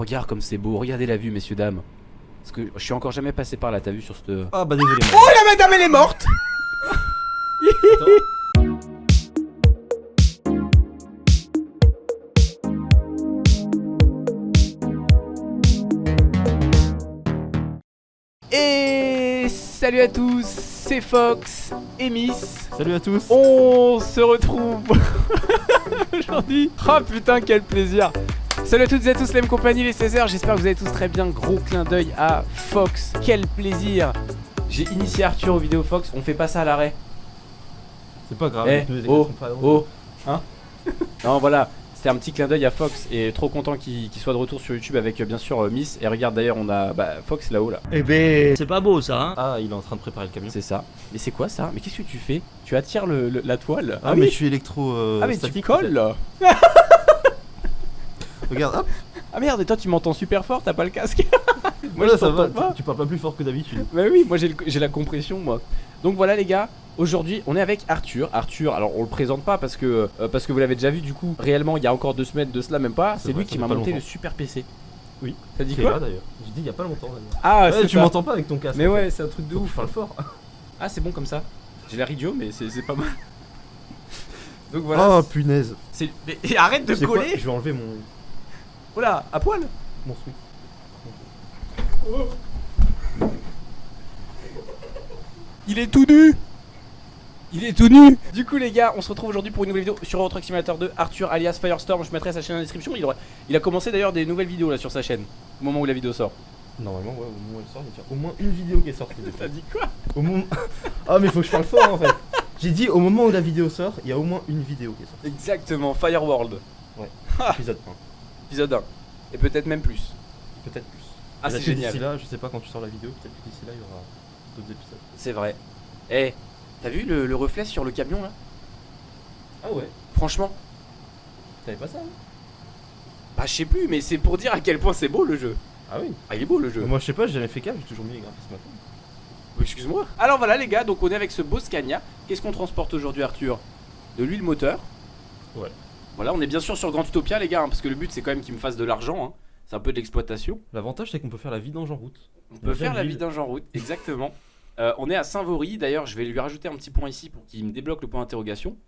Regarde comme c'est beau, regardez la vue messieurs dames. Parce que je suis encore jamais passé par là, t'as vu sur cette... Ah bah désolé. Oh la madame elle est morte Et salut à tous, c'est Fox et Miss. Salut à tous. On se retrouve aujourd'hui. Oh putain, quel plaisir. Salut à toutes et à tous, la même compagnie, les 16h. J'espère que vous allez tous très bien. Gros clin d'œil à Fox. Quel plaisir. J'ai initié Arthur aux vidéos Fox. On fait pas ça à l'arrêt. C'est pas grave. Eh, oh, sont pas oh, hein Non, voilà. C'était un petit clin d'œil à Fox et trop content qu'il soit de retour sur YouTube avec euh, bien sûr euh, Miss. Et regarde d'ailleurs, on a bah, Fox là-haut là. Eh ben, c'est pas beau ça, hein Ah, il est en train de préparer le camion. C'est ça. Mais c'est quoi ça? Mais qu'est-ce que tu fais? Tu attires le, le- la toile? Ah, mais je suis électro. euh, Ah mais tu colles. Regarde, hop. Ah merde, et toi tu m'entends super fort, t'as pas le casque Moi Voilà, je ça va. t'entends pas. Tu, parles pas plus fort que d'habitude. Bah oui, moi j'ai la compression moi. Donc voilà les gars, aujourd'hui on est avec Arthur. Arthur, alors on le présente pas parce que euh, parce que vous l'avez déjà vu du coup. Réellement il y a encore deux semaines de cela même pas. C'est lui qui m'a monté longtemps. le super PC. Oui. T'as dit quoi d'ailleurs. J'ai dit il y a pas longtemps d'ailleurs. Ah Ouais, tu m'entends pas avec ton casque. Mais en fait. ouais, c'est un truc de Faut ouf. je parle fort. Ah c'est bon comme ça. J'ai l'air idiot mais c'est pas mal. Donc voilà. Oh punaise. Mais arrête de coller. Je vais enlever mon, Oh là, à poil. mon sweat. Il est tout nu Il est tout nu Du coup les gars, on se retrouve aujourd'hui pour une nouvelle vidéo sur Euro Truck Simulator 2 Arthur alias Firestorm, je mettrai sa chaîne en description il, aura- il a commencé d'ailleurs des nouvelles vidéos là sur sa chaîne Au moment où la vidéo sort Normalement, ouais, au moment où elle sort, il y a au moins une vidéo qui est sortie. T'as dit quoi? Au moment. Ah, mais faut que je parle fort en fait. J'ai dit au moment où la vidéo sort, il y a au moins une vidéo qui est sortie. Exactement, Fireworld Ah. Épisode Épisode 1 Et peut-être même plus 1. Peut-être plus. Ah c'est génial D'ici là, je sais pas quand tu sors la vidéo, peut-être que d'ici là, il y aura d'autres épisodes. C'est vrai Eh, t'as vu le, le reflet sur le camion là? Ah ouais Franchement T'avais pas ça hein Bah je sais plus mais c'est pour dire à quel point c'est beau le jeu Ah oui Ah il est beau le jeu Moi, je sais pas, j'ai jamais fait gaffe, j'ai toujours mis les graphismes à fond. Excuse-moi. Alors voilà les gars, donc on est avec ce beau Scania. Qu'est-ce qu'on transporte aujourd'hui Arthur? De l'huile moteur. Ouais. Voilà, on est bien sûr sur Grand Utopia les gars, hein, parce que le but c'est quand même qu'il me fasse de l'argent. hein. C'est un peu de l'exploitation. L'avantage, c'est qu'on peut faire la vidange en route. On On peut faire la vidange en route, exactement. Euh, on est à Saint-Vaury, d'ailleurs je vais lui rajouter un petit point ici pour qu'il me débloque le point d'interrogation.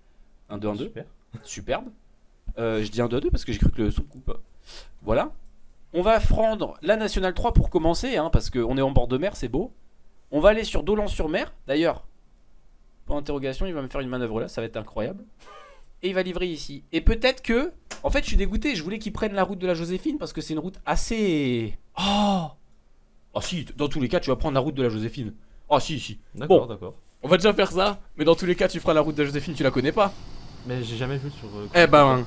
1, 2, 1, 2. Super. Superbe. Euh, je dis 1, 2, 2 parce que j'ai cru que le son coupe. Voilà. On va prendre la Nationale 3 pour commencer, hein, parce qu'on est en bord de mer, c'est beau. On va aller sur Dolan-sur-Mer, d'ailleurs. Pour interrogation, il va me faire une manœuvre là, ça va être incroyable. Et il va livrer ici. Et peut-être que. En fait, je suis dégoûté, je voulais qu'il prenne la route de la Joséphine parce que c'est une route assez. Oh Ah si, dans tous les cas, tu vas prendre la route de la Joséphine. Ah si, si. D'accord, Bon. d'accord. On va déjà faire ça, mais dans tous les cas, tu feras la route de la Joséphine, tu la connais pas. Mais j'ai jamais vu sur. euh, Eh ben,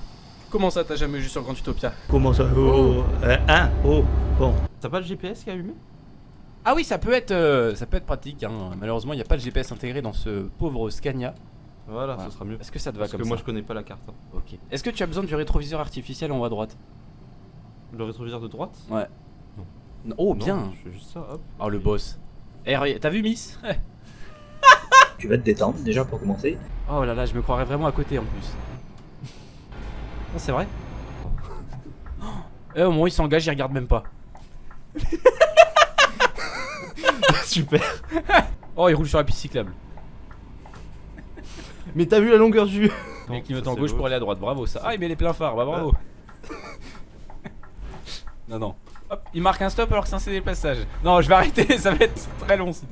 comment ça t'as jamais vu sur Grand Utopia? Comment ça? Oh, euh, hein Oh, bon. T'as pas le GPS qui est allumé? Ah oui, ça peut être, euh, ça peut être pratique. hein. Malheureusement, il n'y a pas de GPS intégré dans ce pauvre Scania. Voilà, Voilà. ce sera mieux. Est-ce que ça te va Parce comme que ça moi, je connais pas la carte. hein. Ok. Est-ce que tu as besoin du rétroviseur artificiel en haut à droite? Le rétroviseur de droite? Ouais. Non. Oh Non, bien. Je fais juste ça, hop. Oh le boss. Eh, regarde, t'as vu Miss? Eh. Tu vas te détendre déjà pour commencer. Oh là là, je me croirais vraiment à côté en plus. Non, c'est vrai? Eh, au moment où il s'engage, il regarde même pas. Super. Oh, il roule sur la piste cyclable. Mais t'as vu la longueur du. Ça, en c'est gauche beau. pour aller à droite. Bravo ça. Ah, il met les pleins phares. Bah bravo. non, non. Hop, il marque un stop alors que c'est un CD de passage. Non, je vais arrêter. Ça va être très long. sinon.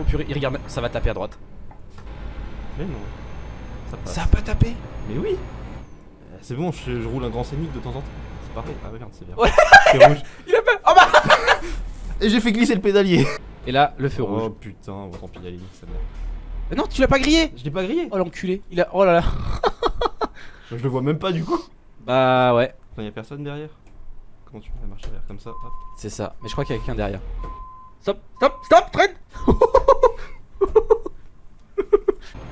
Oh purée, il regarde. Ça va taper à droite. Mais non. Ça passe. Ça a pas tapé Mais oui Euh, C'est bon, je, je roule un grand scénique de temps en temps. C'est pareil. Ah, regarde, c'est bien. Ouais. C'est rouge. Il a pas. Oh bah Et j'ai fait glisser le pédalier. Et là, le feu Oh rouge. putain, bon, tant pis, allez, ça merde. Mais non, tu l'as pas grillé Je l'ai pas grillé. Oh l'enculé. Il a. Oh là là. Je le vois même pas du coup. Bah ouais. Enfin, y a personne derrière. Comment tu fais la marche arrière comme ça hop. C'est ça. Mais je crois qu'il y a quelqu'un derrière. Stop, stop, stop, traîne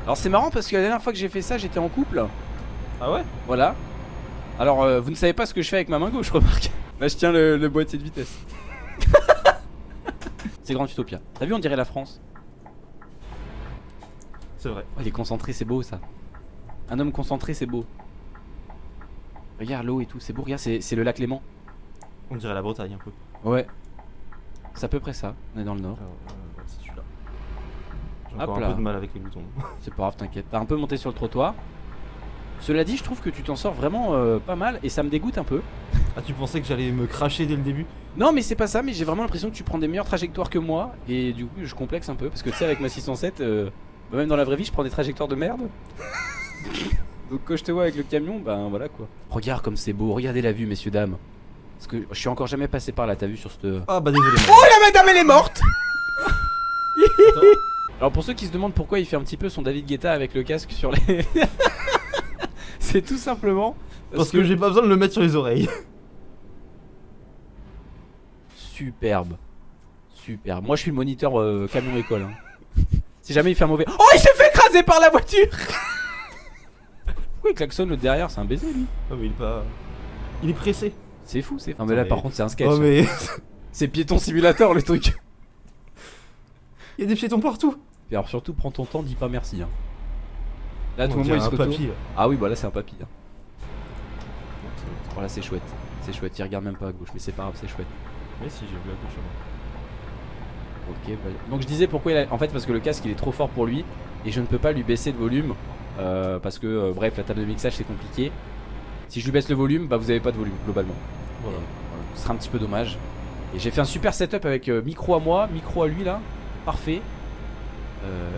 Alors c'est marrant parce que la dernière fois que j'ai fait ça, j'étais en couple. Ah ouais? Voilà. Alors euh, vous ne savez pas ce que je fais avec ma main gauche, remarque. Là je tiens le, le boîtier de vitesse. c'est Grand Utopia. T'as vu, on dirait la France? C'est vrai. Oh, il est concentré, c'est beau ça. Un homme concentré, c'est beau. Regarde l'eau et tout, c'est beau. Regarde, c'est le lac Léman. On dirait la Bretagne un peu. Ouais. C'est à peu près ça. On est dans le nord. Euh, c'est celui-là. J'ai encore un peu de mal avec les boutons. C'est pas grave, t'inquiète. T'as un peu monté sur le trottoir. Cela dit, je trouve que tu t'en sors vraiment euh, pas mal et ça me dégoûte un peu. Ah, tu pensais que j'allais me cracher dès le début? Non, mais c'est pas ça, mais j'ai vraiment l'impression que tu prends des meilleures trajectoires que moi et du coup, je complexe un peu parce que tu sais, avec ma 607, euh, bah, même dans la vraie vie, je prends des trajectoires de merde. Donc quand je te vois avec le camion, ben voilà quoi. Regarde comme c'est beau, regardez la vue, messieurs, dames. Parce que je suis encore jamais passé par là, t'as vu sur cette. Ah, bah désolé. Oh la madame, elle est morte. Alors pour ceux qui se demandent pourquoi il fait un petit peu son David Guetta avec le casque sur les. c'est tout simplement Parce que j'ai pas besoin de le mettre sur les oreilles. Superbe. Superbe. Moi je suis le moniteur euh, camion école. hein. Si jamais il fait un mauvais. Oh il s'est fait écraser par la voiture Pourquoi il klaxonne le derrière C'est un baiser lui. Ah, mais il est pas. Il est pressé. C'est fou c'est. Non mais là par contre c'est un sketch. Oh, mais. C'est piéton simulator le truc. Il y a des piétons partout. Et alors surtout prends ton temps, dis pas merci. hein. Là à tout On moment il se un retourne. papy. là. Ah oui bah là c'est un papy. hein. Voilà c'est chouette. C'est chouette, il regarde même pas à gauche mais c'est pas grave c'est chouette. Mais si, j'ai vu à gauche avant. Ok, bah, donc je disais pourquoi il a... En fait, parce que le casque il est trop fort pour lui et je ne peux pas lui baisser le volume euh, parce que, euh, bref, la table de mixage c'est compliqué. Si je lui baisse le volume, bah vous avez pas de volume globalement. Voilà. Et, voilà, ce sera un petit peu dommage. Et j'ai fait un super setup avec euh, micro à moi, micro à lui là, parfait.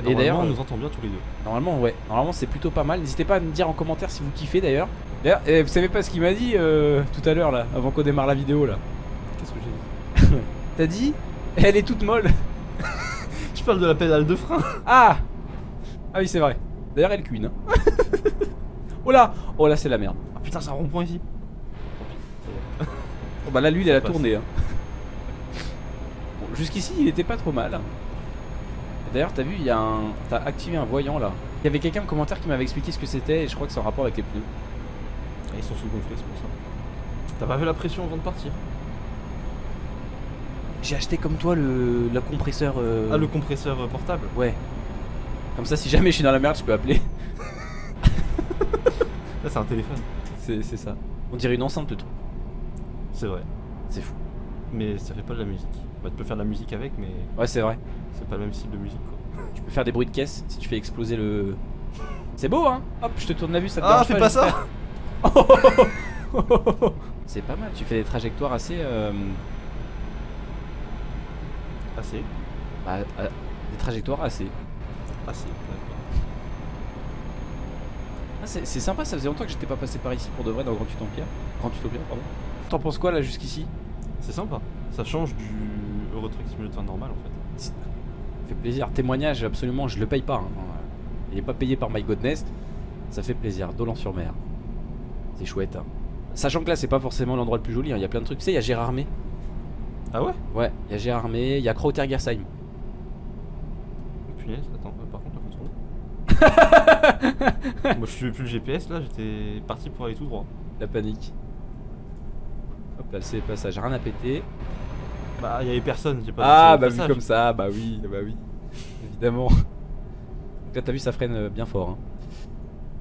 Et d'ailleurs, on nous entend bien tous les deux. normalement, ouais, normalement c'est plutôt pas mal. N'hésitez pas à me dire en commentaire si vous kiffez d'ailleurs. D'ailleurs, eh, vous savez pas ce qu'il m'a dit tout à l'heure là, avant qu'on démarre la vidéo là. Qu'est-ce que j'ai dit? T'as dit? Elle est toute molle. Je parle de la pédale de frein. Ah Ah oui c'est vrai. D'ailleurs elle cuine. hein. oh là Oh là c'est la merde. Ah putain, c'est un rond-point ici. Oh bah là lui il a tournée. hein. Bon, Jusqu'ici il était pas trop mal. D'ailleurs t'as vu il y a un. T'as activé un voyant là. Il y avait quelqu'un en commentaire qui m'avait expliqué ce que c'était et je crois que c'est en rapport avec les pneus. Ah, ils sont sous-gonflés, c'est pour ça. T'as pas vu la pression avant de partir? J'ai acheté comme toi le, le compresseur. euh, Ah, le compresseur euh, portable Ouais. Comme ça si jamais je suis dans la merde je peux appeler. Là, c'est un téléphone. C'est c'est ça. On dirait une enceinte le truc. C'est vrai. C'est fou. Mais ça fait pas de la musique. Bah, tu peux faire de la musique avec, mais Ouais c'est vrai. c'est pas le même style de musique quoi. Tu peux faire des bruits de caisse si tu fais exploser le. C'est beau hein Hop je te tourne la vue ça te Ah, dérange fais pas, pas j'espère ça C'est pas mal, tu fais des trajectoires assez. euh, Assez. bah, euh, des trajectoires assez. Assez. d'accord. Ah, c'est sympa, ça faisait longtemps que j'étais pas passé par ici pour de vrai dans Grand Utopia. Grand Utopia, pardon. T'en penses quoi là jusqu'ici? C'est sympa. Ça change du Euro Truck Simulator normal en fait. Ça fait plaisir. Témoignage, absolument, je le paye pas. hein. Il est pas payé par My Godness. Ça fait plaisir. Dolan-sur-Mer. C'est chouette. hein. Sachant que là, c'est pas forcément l'endroit le plus joli. hein. Il y a plein de trucs. Tu sais, il y a Gérardmer. Ah ouais? Ouais, il y a Gérardmer. Il y a Krautergersheim. Punaise, attends, euh, par contre tourner. Moi je suis plus le GPS là, j'étais parti pour aller tout droit. La panique. Hop là, c'est passage. Rien à péter. Bah il y avait personne, j'ai pas Ah, bah vu comme ça, bah oui, bah oui. Évidemment. Donc là, t'as vu, ça freine euh, bien fort. hein.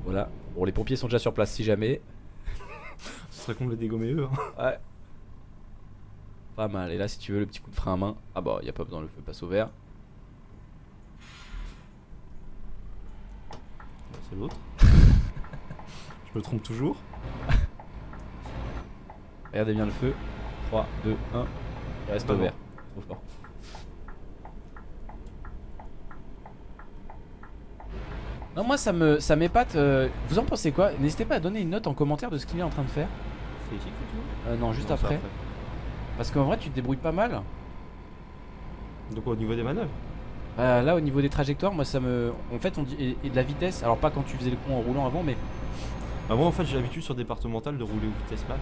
Voilà. Bon, les pompiers sont déjà sur place si jamais. Ce serait con de les dégommer eux. hein. Ouais. Pas mal. Et là, si tu veux le petit coup de frein à main, ah bah, y a pas besoin, le feu passe au vert. Bah, C'est l'autre. je me trompe toujours. Regardez bien le feu. 3, 2, 1. Il reste au vert. Trop fort. Non, moi ça me ça m'épate. euh, Vous en pensez quoi? N'hésitez pas à donner une note en commentaire de ce qu'il est en train de faire. C'est ici que tu Euh, non, juste Non, après. Parce qu'en vrai, tu te débrouilles pas mal. Donc au niveau des manœuvres Bah, là, au niveau des trajectoires, moi ça me. En fait, on dit. Et, et de la vitesse. Alors, pas quand tu faisais le con en roulant avant, mais. Bah moi en fait j'ai l'habitude sur départemental de rouler aux vitesse max.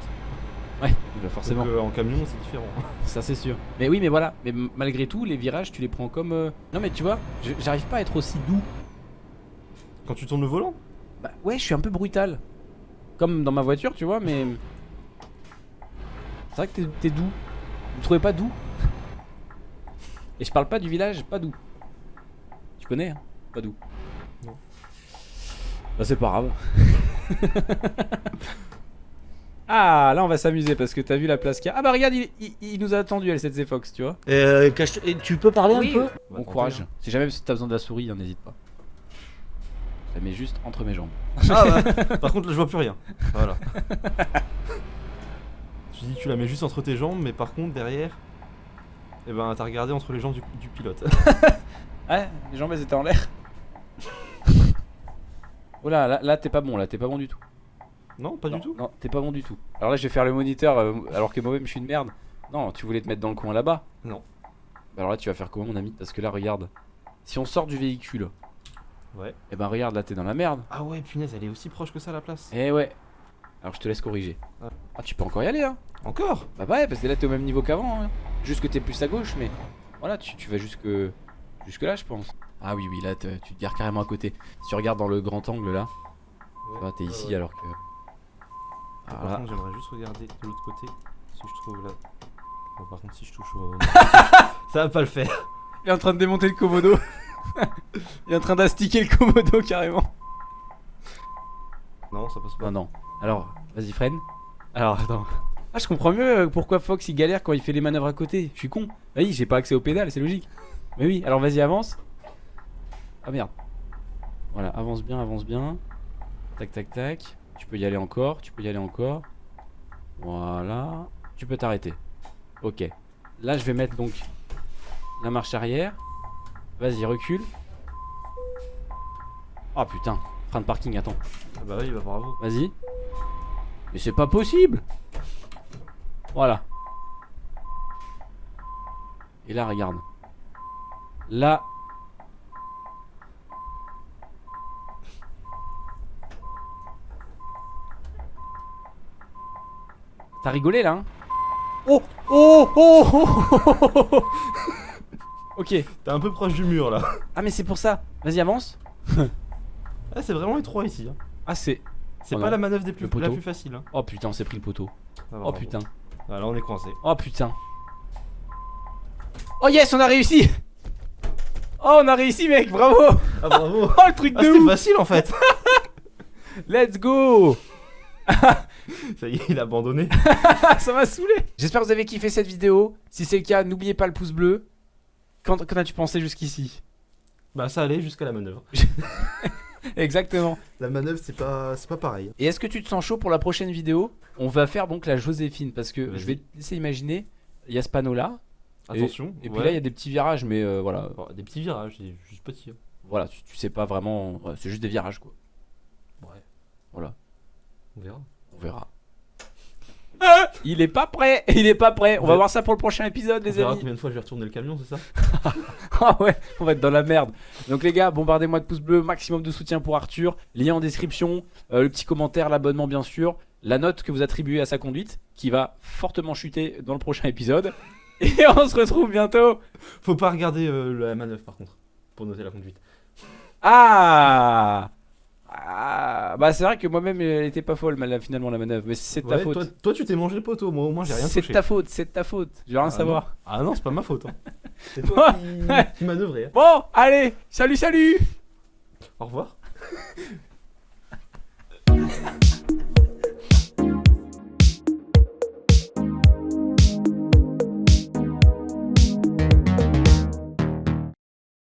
Ouais, bah, forcément. Donc, euh, en camion c'est différent. Ça c'est sûr. Mais oui, mais voilà. Mais malgré tout, les virages, tu les prends comme. euh, Non, mais tu vois, j'arrive pas à être aussi doux. Quand tu tournes le volant? Bah ouais, je suis un peu brutal. Comme dans ma voiture, tu vois, mais. C'est vrai que t'es- doux. Vous trouvez pas doux? Et je parle pas du village, pas doux. Tu connais, hein? Pas doux. Non. Bah c'est pas grave. Ah, là on va s'amuser parce que t'as vu la place qu'il y a. Ah bah regarde, il, il- il nous a attendu, L7Z Fox, tu vois. Euh, et tu peux parler Oui. un peu? Bon courage. Si jamais t'as besoin de la souris, hein, n'hésite pas. Je la mets juste entre mes jambes. Ah bah, par contre là je vois plus rien. Voilà. Tu dis tu la mets juste entre tes jambes, mais par contre derrière, eh ben t'as regardé entre les jambes du, du pilote. Ouais, les jambes elles étaient en l'air. oh là, là, là, t'es pas bon, là t'es pas bon du tout. non, pas non, du tout. Non, t'es pas bon du tout. Alors là je vais faire le moniteur euh, alors que moi-même je suis une merde. Non, tu voulais te mettre dans le coin là-bas. Non. Bah alors là tu vas faire comment mon ami? Parce que là regarde, si on sort du véhicule, Ouais. et ben regarde là t'es dans la merde. Ah ouais, punaise, elle est aussi proche que ça la place. Eh ouais. Alors je te laisse corriger. Ah. Ah tu peux encore y aller hein. Encore? Bah ouais parce que là t'es au même niveau qu'avant. Hein. Juste que t'es plus à gauche mais voilà tu, tu vas jusque jusque là je pense. Ah oui oui là te- tu te gares carrément à côté. Si tu regardes dans le grand angle là, vois, t'es ici alors que. Ah, Par contre, j'aimerais juste regarder de l'autre côté si je trouve là. Bon, par contre, si je touche au. ça va pas le faire. Il est en train de démonter le Komodo. Il est en train d'astiquer le Komodo carrément. Non, ça passe pas. Non non. Alors vas-y freine. Alors attends. Ah je comprends mieux euh, pourquoi Fox il galère quand il fait les manœuvres à côté. Je suis con. Ah oui j'ai pas accès aux pédales c'est logique. Mais oui alors vas-y avance. Ah merde. Voilà avance bien avance bien. Tac tac tac. Tu peux y aller encore. Tu peux y aller encore. Voilà. Tu peux t'arrêter. Ok. Là je vais mettre donc la marche arrière. Vas-y recule. Oh putain. Frein de parking attends. Ah bah oui, bah bravo. Vas-y. Mais c'est pas possible Voilà. Et là, regarde. Là. T'as rigolé là hein? Oh Oh Oh, oh, oh, oh, oh. Ok. T'es un peu proche du mur là. Ah mais c'est pour ça. Vas-y avance. Ah, c'est vraiment étroit ici. Hein. Ah c'est... C'est Oh pas non. la manœuvre des plus, la plus facile. Hein. Oh putain, on s'est pris le poteau. Ah, Oh putain. Ah, là, on est coincé. Oh putain. Oh yes, on a réussi Oh, on a réussi, mec, bravo Ah, bravo. Oh, le truc Ah, de c'était ouf facile en fait. Let's go Ça y est, il a abandonné. Ah, ça m'a saoulé J'espère que vous avez kiffé cette vidéo. Si c'est le cas, n'oubliez pas le pouce bleu. Qu'en qu'en as-tu pensé jusqu'ici? Bah, ça allait jusqu'à la manœuvre. Exactement. La manœuvre, c'est pas, c'est pas pareil. Et est-ce que tu te sens chaud pour la prochaine vidéo? On va faire donc la Joséphine, parce que Vas-y. je vais te laisser imaginer, il y a ce panneau-là, Et- Attention. et puis ouais. là, il y a des petits virages, mais euh, voilà, Bon, des petits virages, c'est juste petit. hein. voilà tu, tu sais pas vraiment, ouais, c'est juste des virages, quoi. Ouais. Voilà. On verra. On verra. Il est pas prêt, il est pas prêt. On va voir ça pour le prochain épisode, On les verra amis. combien de fois je vais retourner le camion, c'est ça Ah ouais, on va être dans la merde. Donc les gars, bombardez-moi de pouces bleus, maximum de soutien pour Arthur. Lien en description, euh, le petit commentaire, l'abonnement bien sûr, la note que vous attribuez à sa conduite, qui va fortement chuter dans le prochain épisode. Et on se retrouve bientôt. Faut pas regarder euh, la manœuvre par contre, pour noter la conduite. Ah Ah, bah c'est vrai que moi-même elle était pas folle finalement la manœuvre, mais c'est de ta Ouais, faute. Toi, toi, tu t'es mangé le poteau, moi au moins j'ai rien C'est de touché. ta faute, c'est de ta faute. Je veux rien Ah savoir. Ah non, c'est pas ma faute. Hein. C'est toi qui, qui manœuvrais. hein. Bon, allez, salut, salut Au revoir.